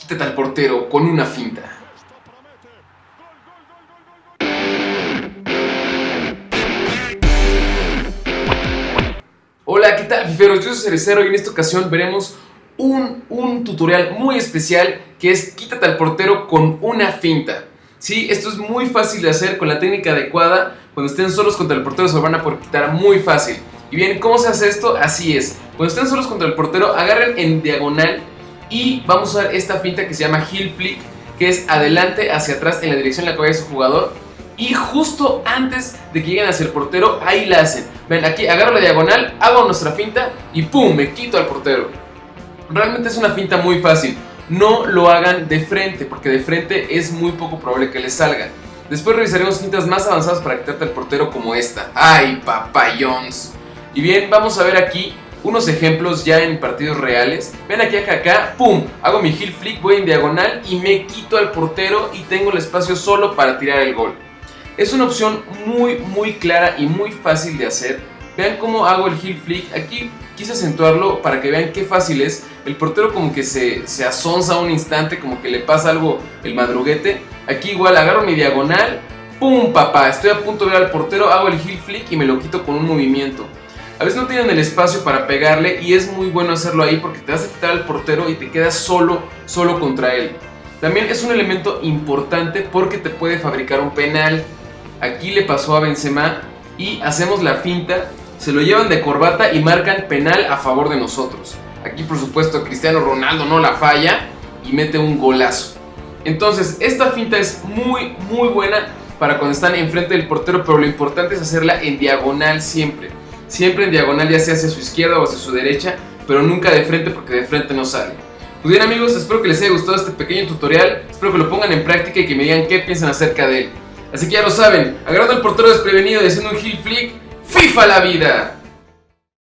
quítate al portero con una finta. Hola, ¿qué tal fiferos? Yo soy Cerecero y en esta ocasión veremos un, un, tutorial muy especial que es quítate al portero con una finta. Sí, esto es muy fácil de hacer con la técnica adecuada. Cuando estén solos contra el portero se van a poder quitar muy fácil. Y bien, ¿cómo se hace esto? Así es. Cuando estén solos contra el portero, agarren en diagonal y vamos a usar esta finta que se llama heel flick, que es adelante hacia atrás en la dirección en la que vaya su jugador. Y justo antes de que lleguen hacia el portero, ahí la hacen. Ven, aquí agarro la diagonal, hago nuestra finta y ¡pum! Me quito al portero. Realmente es una finta muy fácil. No lo hagan de frente, porque de frente es muy poco probable que les salga. Después revisaremos fintas más avanzadas para quitarte al portero como esta. ¡Ay, papayons! Y bien, vamos a ver aquí unos ejemplos ya en partidos reales. Ven aquí acá, acá, pum, hago mi heel flick, voy en diagonal y me quito al portero y tengo el espacio solo para tirar el gol. Es una opción muy muy clara y muy fácil de hacer. Vean cómo hago el heel flick. Aquí quise acentuarlo para que vean qué fácil es. El portero como que se, se asonza un instante, como que le pasa algo el madruguete. Aquí igual agarro mi diagonal, ¡pum papá! Estoy a punto de ver al portero, hago el heel flick y me lo quito con un movimiento. A veces no tienen el espacio para pegarle y es muy bueno hacerlo ahí porque te vas a quitar al portero y te quedas solo, solo contra él. También es un elemento importante porque te puede fabricar un penal. Aquí le pasó a Benzema y hacemos la finta, se lo llevan de corbata y marcan penal a favor de nosotros. Aquí por supuesto Cristiano Ronaldo no la falla y mete un golazo. Entonces esta finta es muy muy buena para cuando están enfrente del portero, pero lo importante es hacerla en diagonal siempre siempre en diagonal ya sea hacia su izquierda o hacia su derecha, pero nunca de frente porque de frente no sale. Pues bien amigos, espero que les haya gustado este pequeño tutorial, espero que lo pongan en práctica y que me digan qué piensan acerca de él. Así que ya lo saben, agarrando el portero desprevenido y haciendo un heel flick, ¡FIFA la vida!